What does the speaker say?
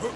Huh?